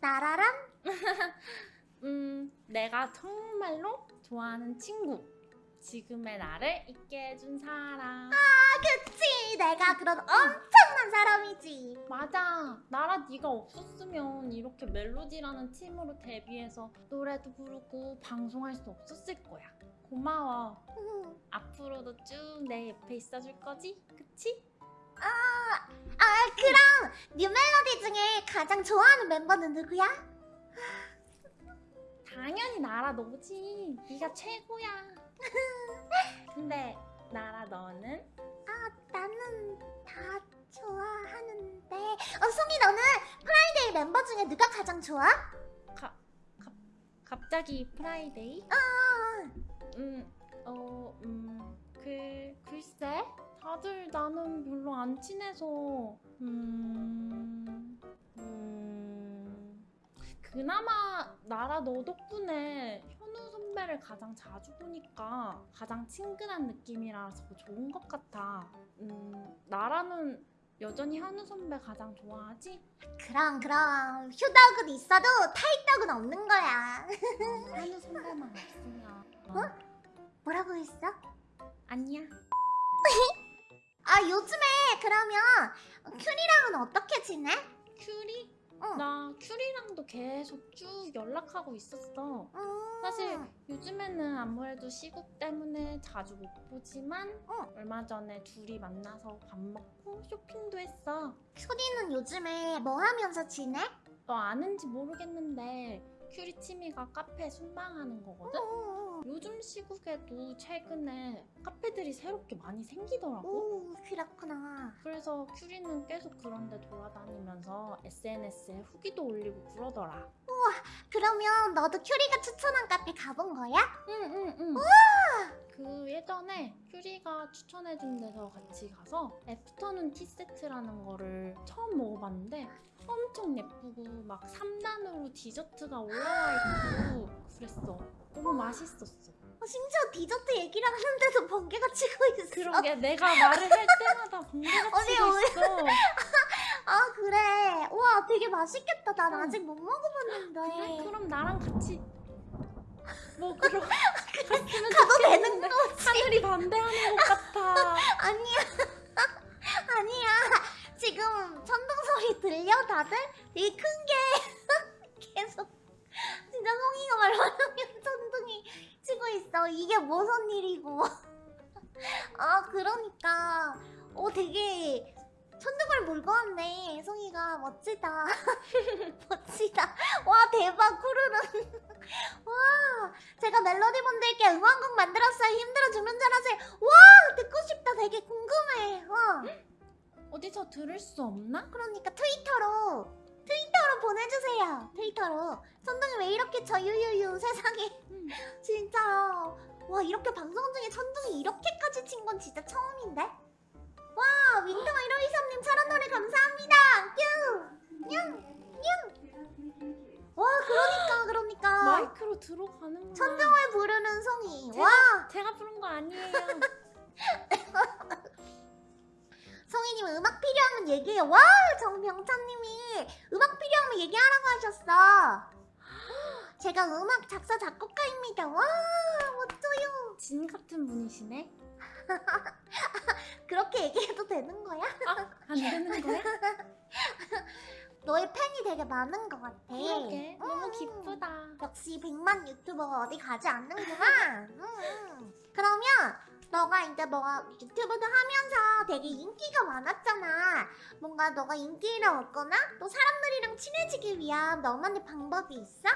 나라랑? 음, 내가 정말로 좋아하는 친구. 지금의 나를 있게 해준 사람. 그치 내가 그런 엄청난 사람이지 맞아. 나라 네가 없었으면 이렇게 멜로디라는 팀으로 데뷔해서 노래도 부르고 방송할 수 없었을 거야. 고마워. 음. 앞으로도 쭉 내 옆에 있어줄 거지? 그치? 아 그럼 뉴멜로디 중에 가장 좋아하는 멤버는 누구야? 당연히 나라 너지. 네가 최고야. 근데 나라 너는? 아 나는 다 좋아하는데 어 송이 너는 프라이데이 멤버 중에 누가 가장 좋아? 가, 갑, 갑자기 프라이데이? 아, 음, 어, 음, 그, 글쎄? 다들 나는 별로 안 친해서, 음, 음, 그나마 나라 너 덕분에 현우 선배를 가장 자주 보니까 가장 친근한 느낌이라서 좋은 것 같아. 음, 나라는 여전히 현우 선배 가장 좋아하지? 그럼 그럼 휴덕은 있어도 타이덕은 없는 거야 현우 선배만 없으면. 어? 뭐라고 했어? 아니야. 아 요즘에 그러면 큐리랑은 어떻게 지내? 큐리? 응. 나 큐리랑도 계속 쭉 연락하고 있었어. 음. 사실 요즘에는 아무래도 시국 때문에 자주 못 보지만 응. 얼마 전에 둘이 만나서 밥 먹고 쇼핑도 했어. 큐리는 요즘에 뭐 하면서 지내? 너 아는지 모르겠는데 큐리 취미가 카페 순방하는 거거든? 오, 요즘 시국에도 최근에 카페들이 새롭게 많이 생기더라고. 오 그렇구나 그래서 큐리는 계속 그런데 돌아다니면서 SNS에 후기도 올리고 그러더라. 그러면 너도 큐리가 추천한 카페 가본 거야? 응응 응. 그 예전에 큐리가 추천해준 데서 같이 가서 afternoon tea 세트라는 거를 처음 먹어봤는데 엄청 예쁘고 막 3단으로 디저트가 올라와 있고 그랬어. 너무 맛있었어. 어, 심지어 디저트 얘기를 하는데도 번개가 치고 있어 그러게 내가 말을 할 때마다 번개가 치고 있어. 아 그래. 우와 되게 맛있겠다. 난 응. 아직 못 먹어봤는데. 그래? 그럼 나랑 같이 뭐 그러 갔으면 가도 되는 거지. 하늘이 반대하는 것 같아. 아니야. 아니야. 지금 천둥 소리 들려 다들? 되게 큰 게 계속 진짜 송이가 말하면 천둥이 치고 있어. 이게 무슨 일이고. 아 그러니까. 어 되게 천둥을 몰고 왔네. 송이가 멋지다. 멋지다. 와 대박 쿠르는. 와 제가 멜로디 분들께 응원곡 만들었어요. 힘들어 죽는 줄 아세요. 와 듣고 싶다. 되게 궁금해. 어. 어디서 들을 수 없나? 그러니까 트위터로 트위터로 보내주세요. 트위터로. 천둥이 왜 이렇게 저 유유유 세상에. 음. 진짜 와 이렇게 방송 중에 천둥이 이렇게까지 친 건 진짜 처음인데 와 윈터 1523님 철원 노래 감사합니다. 뀨뀨뀨와 그러니까 그러니까. 마이크로 들어가는구나. 천둥을 부르는 송이. 제가- 와. 제가 부른 거 아니에요. 송이님 음악 필요하면 얘기해요. 와 정병찬님이 음악 필요하면 얘기하라고 하셨어. 제가 음악 작사 작곡가입니다. 와 멋져요? 진 같은 분이시네. 그렇게 얘기해도 되는 거야? 아, 안 되는 거야? 너의 팬이 되게 많은 것 같아 그러게. 너무 음. 기쁘다. 역시 100만 유튜버가 어디 가지 않는구나 음. 그러면 너가 이제 뭐 유튜브도 하면서 되게 인기가 많았잖아 뭔가 너가 인기를 얻거나 또 사람들이랑 친해지기 위한 너만의 방법이 있어?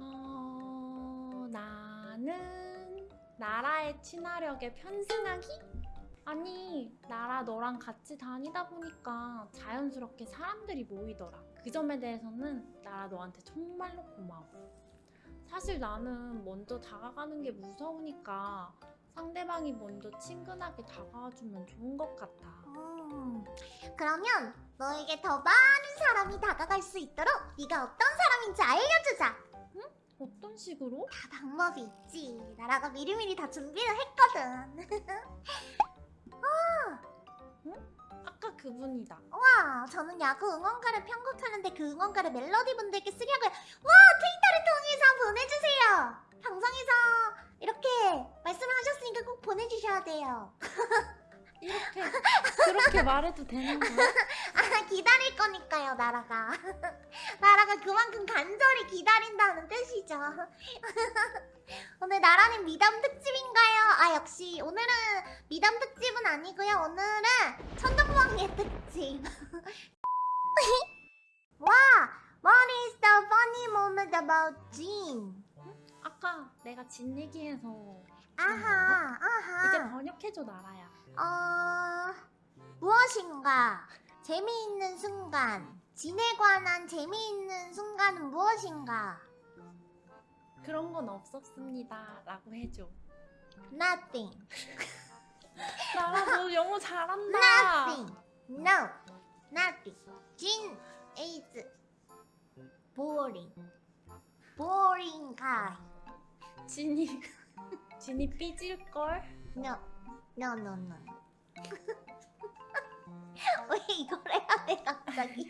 어, 나는 나라의 친화력에 편승하기? 아니, 나라 너랑 같이 다니다 보니까 자연스럽게 사람들이 모이더라. 그 점에 대해서는 나라 너한테 정말로 고마워. 사실 나는 먼저 다가가는 게 무서우니까 상대방이 먼저 친근하게 다가와주면 좋은 것 같아. 음, 그러면 너에게 더 많은 사람이 다가갈 수 있도록 네가 어떤 사람인지 알려주자 어떤 식으로? 다 방법이 있지 나라가 미리미리 다 준비를 했거든 아까 그분이다. 와 저는 야구 응원가를 편곡하는데 그 응원가를 멜로디 분들께 쓰려고요. 와 트위터를 통해서 보내주세요. 방송에서 이렇게 말씀을 하셨으니까 꼭 보내주셔야 돼요. 이렇게 그렇게 말해도 되는 거야? 아 기다릴 거니까요 나라가 나라가 그만큼 간절히 기다린다는 뜻이죠 오늘 나라는 미담 특집인가요? 아 역시 오늘은 미담 특집은 아니고요 오늘은 천둥번개 특집 와 What is the funny moment about Jean? 아까 내가 진 얘기해서 아하 이제 아하 번역해줘 나라야. 어... 무엇인가 재미있는 순간 진에 관한 재미있는 순간은 무엇인가? 그런 건 없었습니다. 라고 해줘. Nothing. 나라 너 영어 잘한다. Nothing. No. Nothing. Jin is boring. Boring guy. 진이 진이 삐질걸? No. No no no. 왜 이걸 해야 돼 갑자기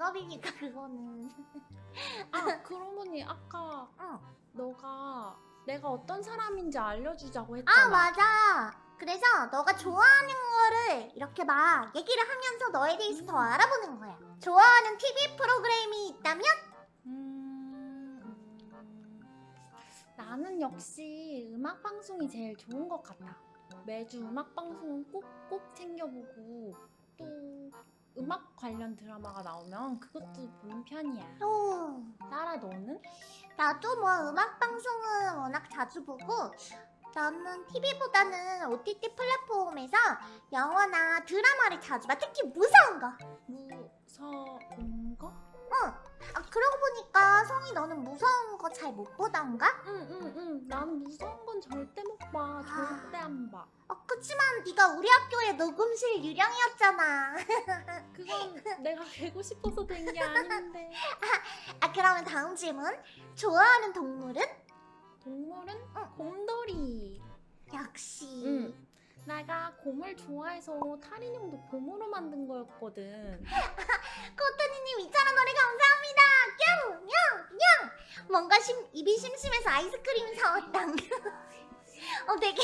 직업이니까 그거는 아 그러고 보니 아까 응. 너가 내가 어떤 사람인지 알려주자고 아 했잖아. 맞아 그래서 너가 좋아하는 거를 이렇게 막 얘기를 하면서 너에 대해서 더 알아보는 거야 좋아하는 TV 프로그램이 있다면? 음, 음, 나는 역시 음악 방송이 제일 좋은 것 같아. 매주 음악 방송은 꼭꼭 챙겨보고 또 음악 관련 드라마가 나오면 그것도 보는 편이야. 오, 나라 너는? 나도 뭐 음악 방송은 워낙 자주 보고 나는 TV보다는 OTT 플랫폼에서 영화나 드라마를 자주 봐 특히 무서운 거 무서운 거? 아, 그러고 보니까 성이 너는 무서운 거 잘 못 보던가? 응응응. 응. 나는 무서운 건 절대 못 봐. 절대 안 봐. 어, 그치만 네가 우리 학교의 녹음실 유령이었잖아 그건 내가 되고 싶어서 된 게 아닌데. 아 그러면 다음 질문 좋아하는 동물은? 동물은 응. 곰돌이. 역시 응. 내가 곰을 좋아해서 탈인형도 곰으로 만든 거였거든. 코토니님 2,000원 노래 감사합니다. 뿅! 뿅! 뿅! 뭔가 심, 입이 심심해서 아이스크림 사왔다 어 되게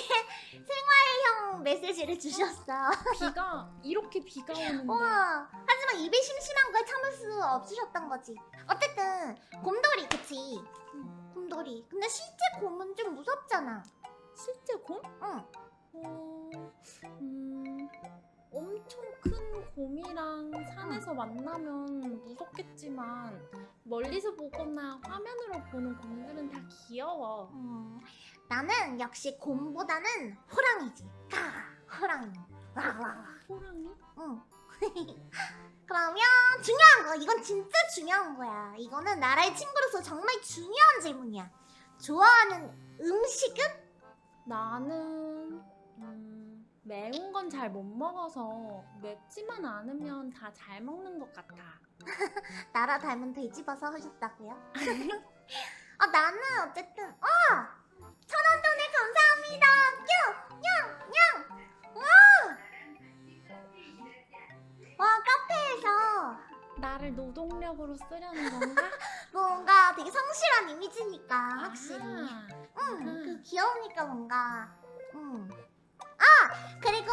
생활형 메시지를 주셨어. 비가 이렇게 비가 오는데. 우와. 하지만 입이 심심한 걸 참을 수 없으셨던 거지. 어쨌든 곰돌이 그치? 음, 곰돌이. 근데 실제 곰은 좀 무섭잖아. 실제 곰? 응. 어, 산에서 만나면 무섭겠지만 멀리서 보거나 화면으로 보는 곰들은 다 귀여워. 음, 나는 역시 곰보다는 호랑이지 까 호랑이 와와와 호랑이? 응. 그러면 중요한 거 이건 진짜 중요한 거야 이거는 나라의 친구로서 정말 중요한 질문이야 좋아하는 음식은? 나는 음, 매운 건 잘 못 먹어서 맵지만 않으면 다 잘 먹는 것 같아. 나라 닮은 돼지버섯 하셨다고요? 아 나는 어쨌든 어! 천원 돈에 감사합니다 뿅! 냥! 냥! 와! 와 카페에서 나를 노동력으로 쓰려는 건가? 뭔가 되게 성실한 이미지니까 확실히 아하. 응, 음. 그 귀여우니까 뭔가 응. 아! 그리고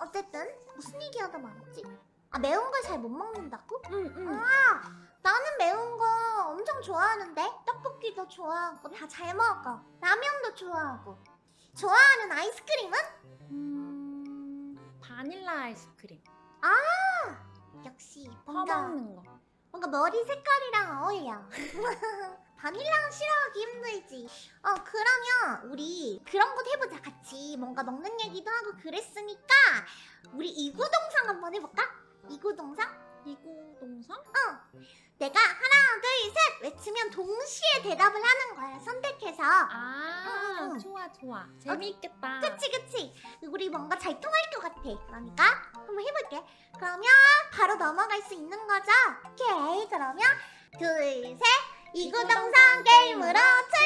어쨌든 무슨 얘기하다 말았지? 아 매운 걸 잘 못 먹는다고? 응, 응. 아! 나는 매운 거 엄청 좋아하는데 떡볶이도 좋아하고 다 잘 먹어 라면도 좋아하고 좋아하는 아이스크림은? 음, 바닐라 아이스크림. 역시 뭔가 퍼먹는 거. 뭔가 머리 색깔이랑 어울려 바닐라는 싫어하기 힘들지 어 그러면 우리 그런 것 해보자 같이 뭔가 먹는 얘기도 하고 그랬으니까 우리 이구동상 한번 해볼까? 이구동상? 이구동성? 내가 하나 둘 셋 외치면 동시에 대답을 하는 거야 선택해서. 아 응, 응. 좋아 좋아. 재미있겠다. 그치 그치. 우리 뭔가 잘 통할 것 같아. 그러니까 한번 해볼게. 그러면 바로 넘어갈 수 있는 거죠? 오케이 그러면 둘 셋. 이구동성 게임으로 출발